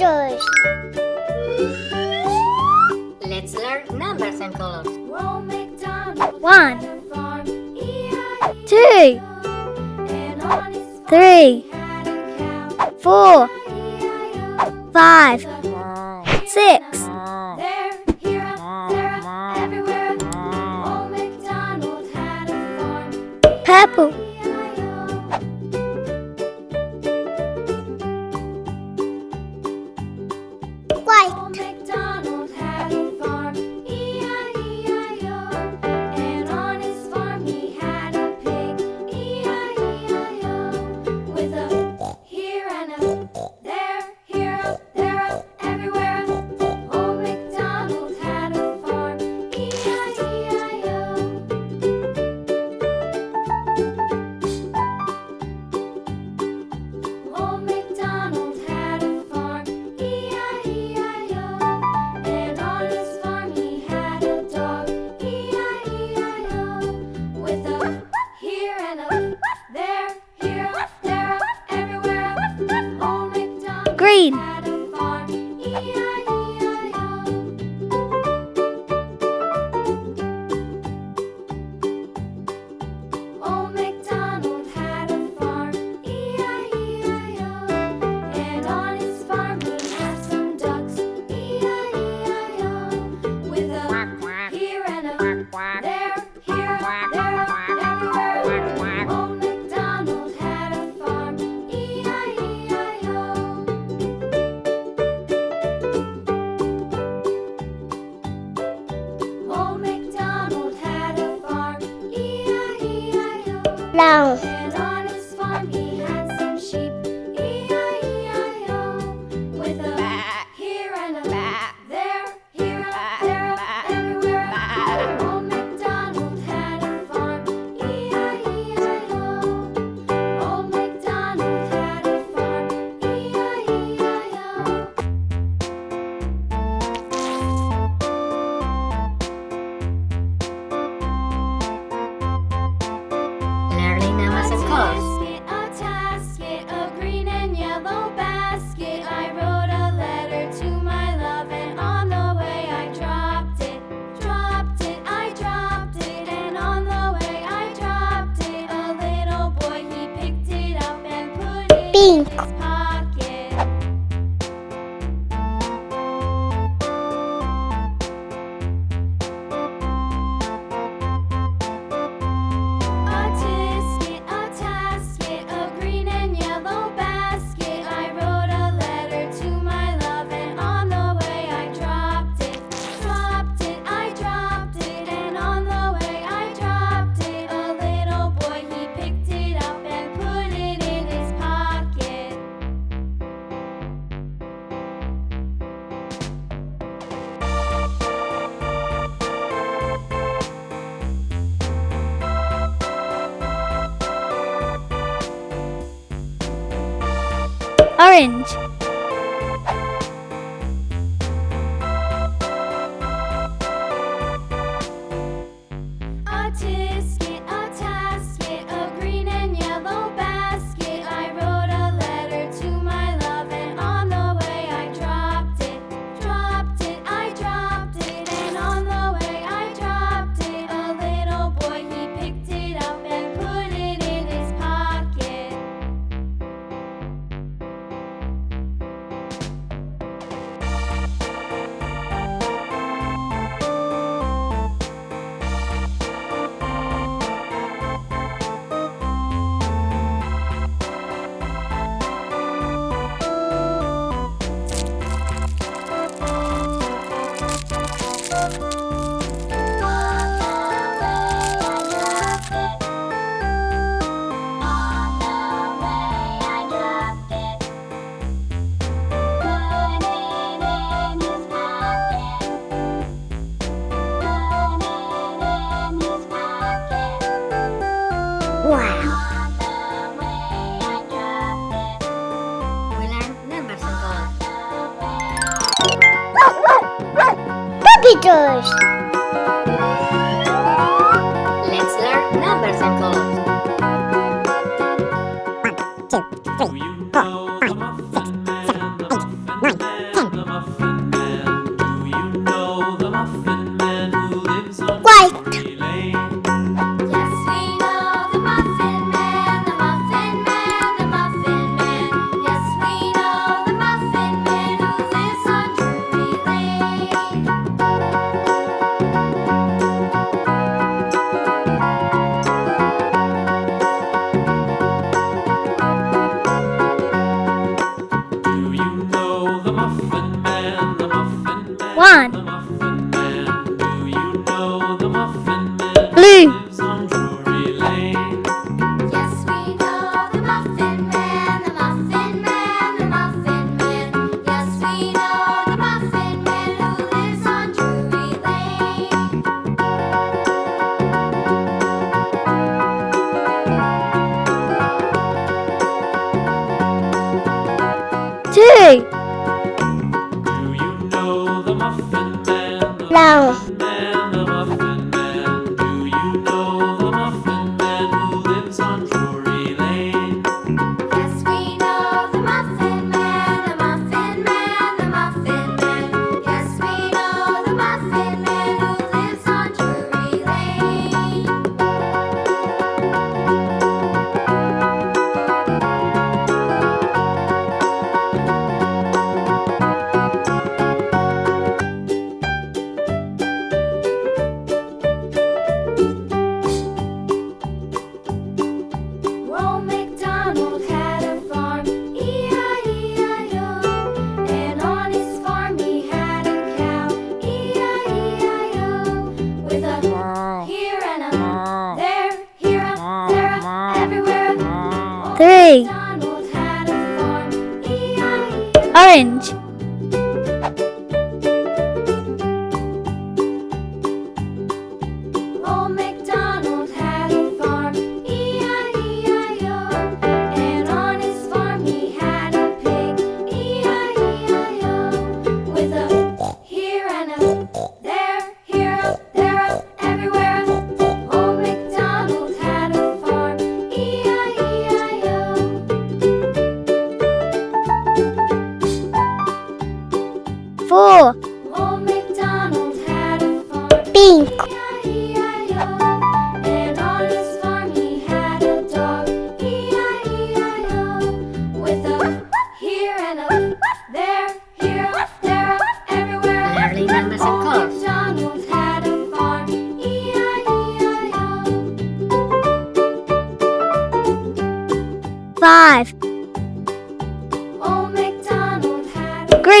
letters. Let's learn numbers and colors. One, two, three, four, five, six. Purple. Invaders! One.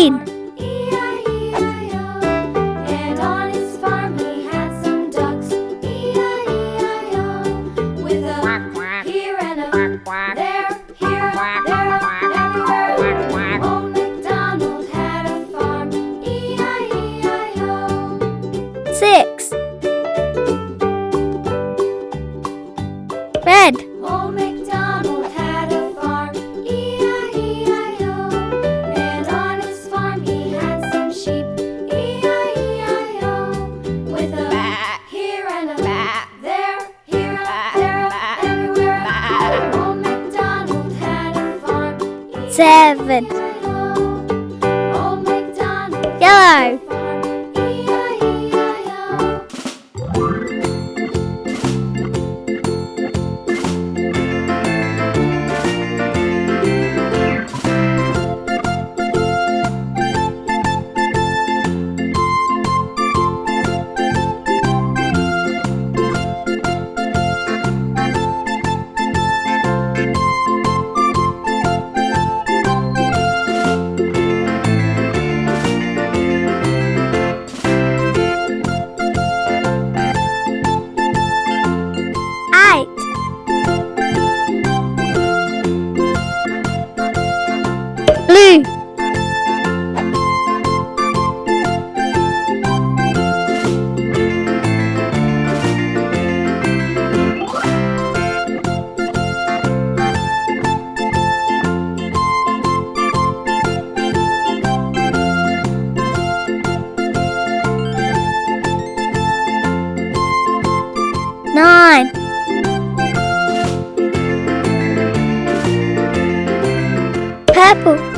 lain. Yellow. Purple.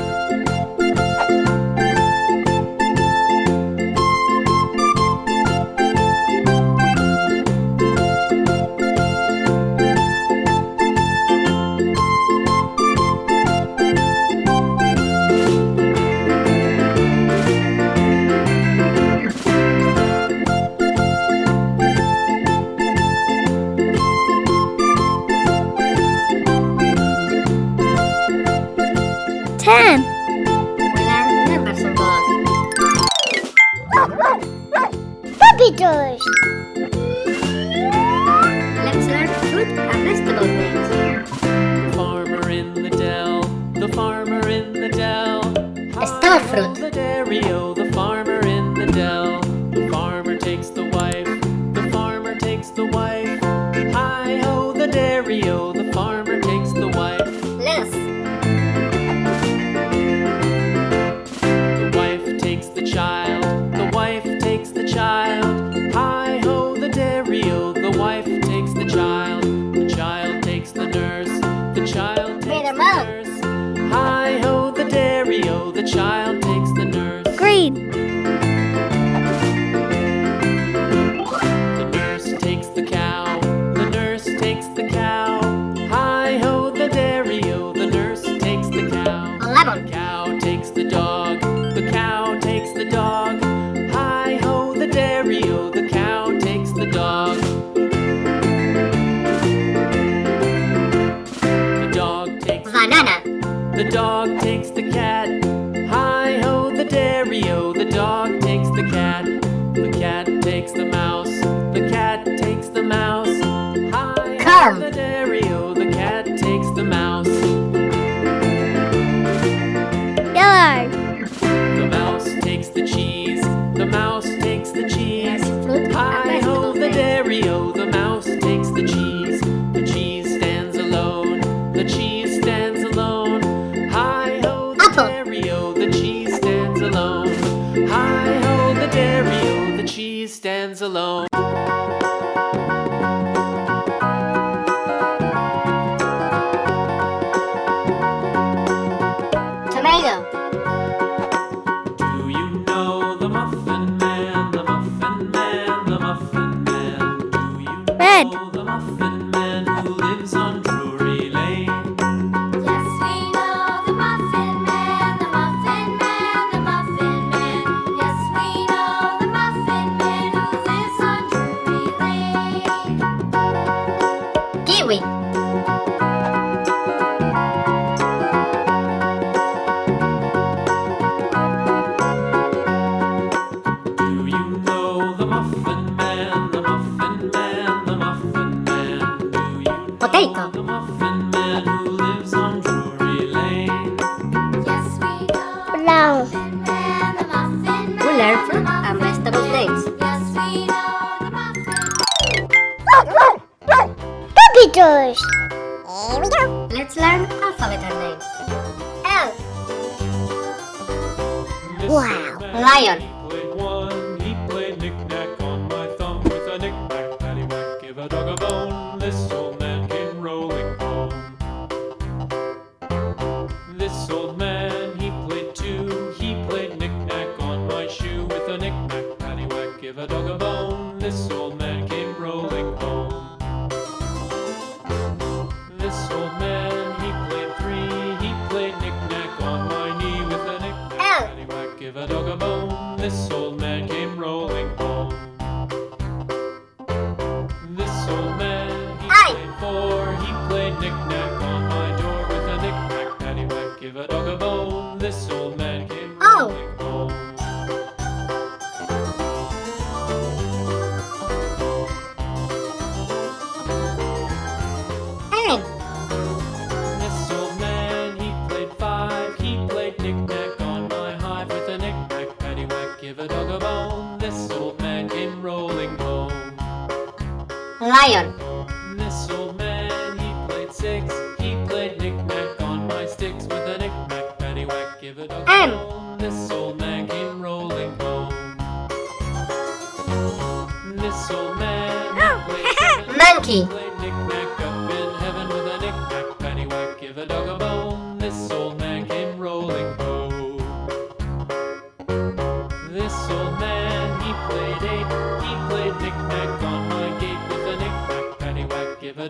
This mm. old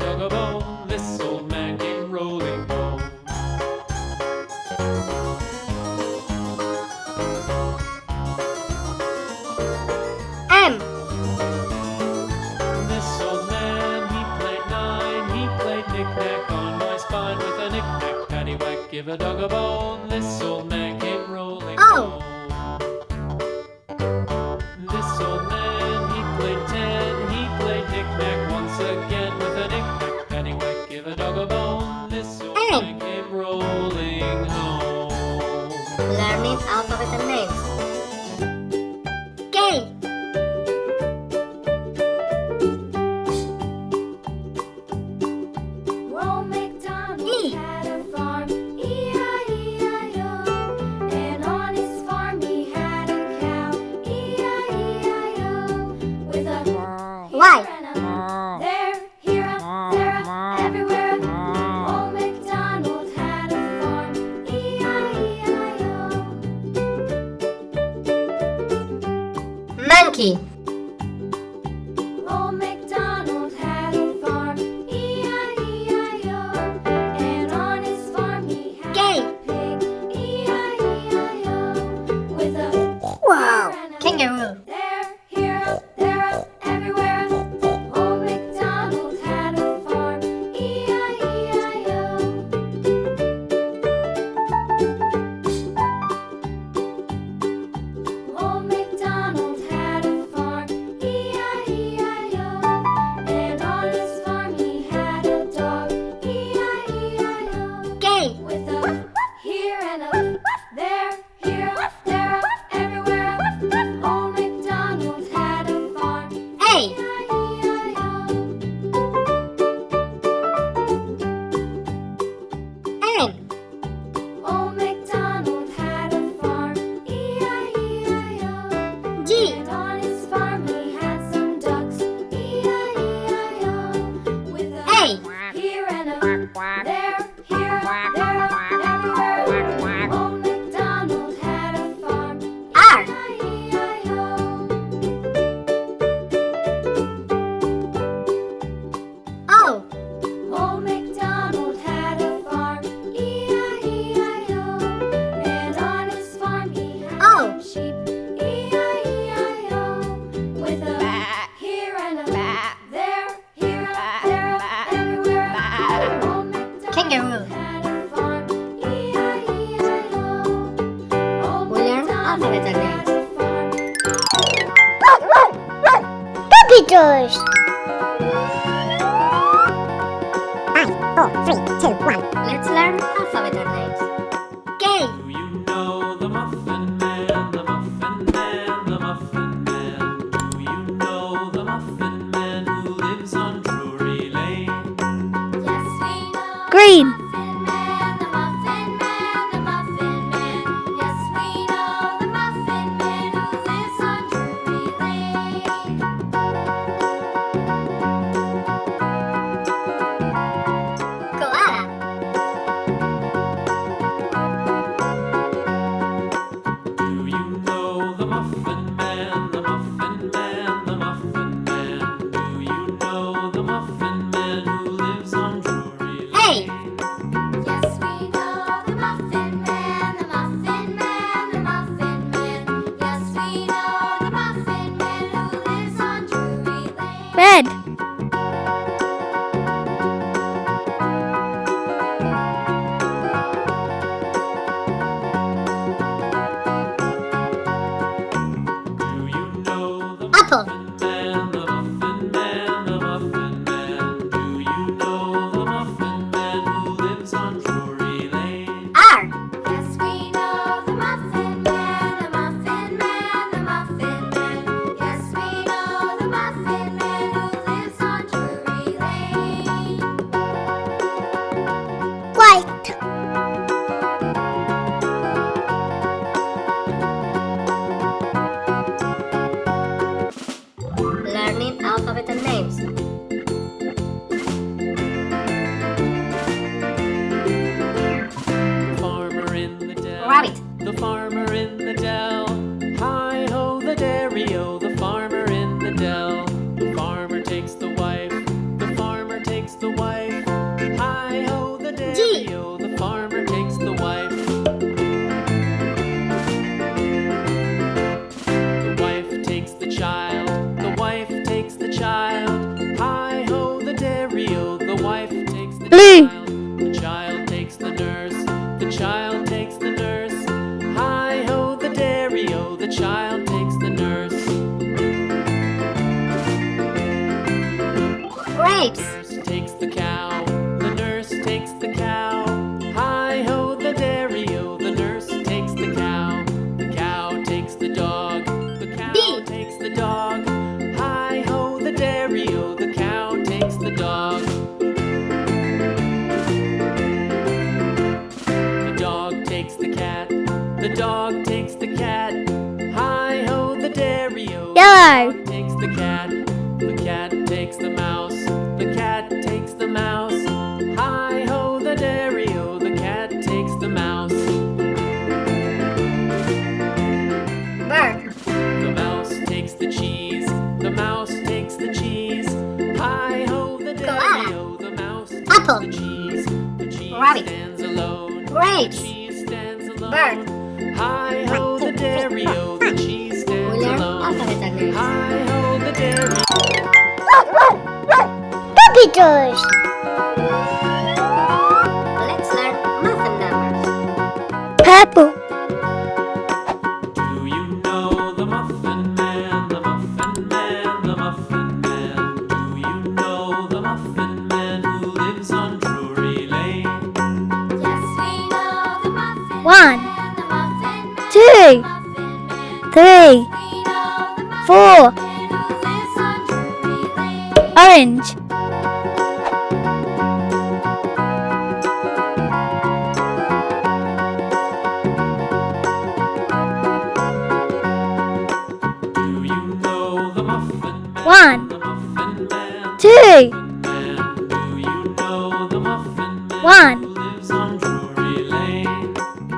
dog a bone. This know the farmer Bye. Hi, ho, the dairy. Puppy doors. One, two, one,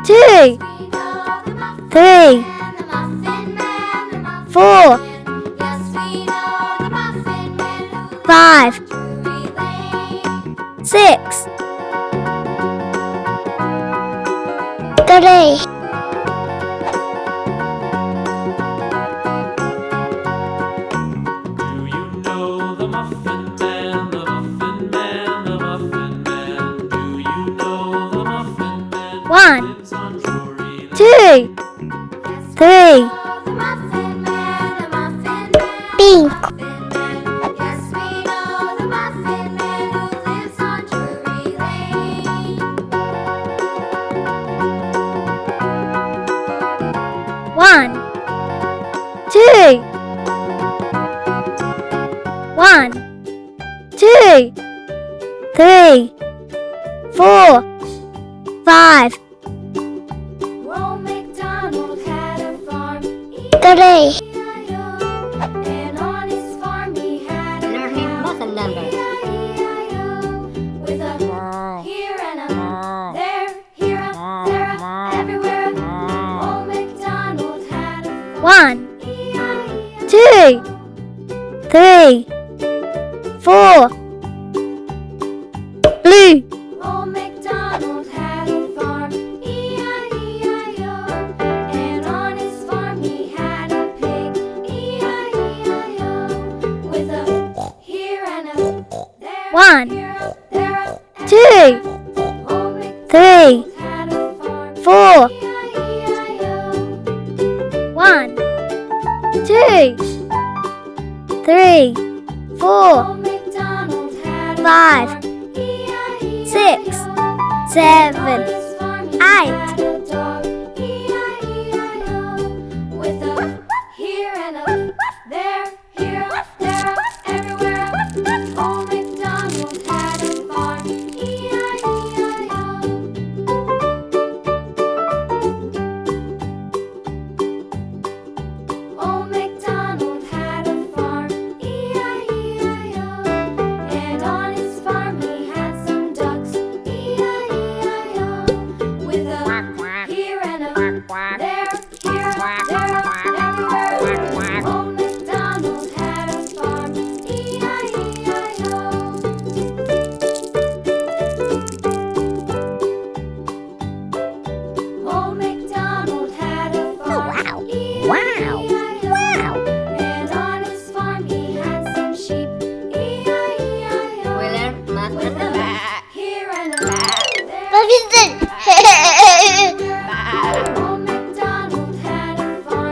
two, three, four, five, six, three.